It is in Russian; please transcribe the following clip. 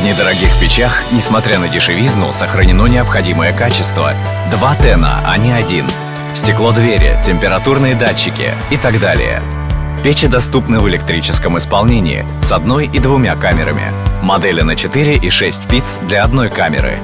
В недорогих печах, несмотря на дешевизну, сохранено необходимое качество. Два тена, а не один. Стекло двери, температурные датчики и так далее. Печи доступны в электрическом исполнении с одной и двумя камерами. Модели на 4 и 6 пиц для одной камеры.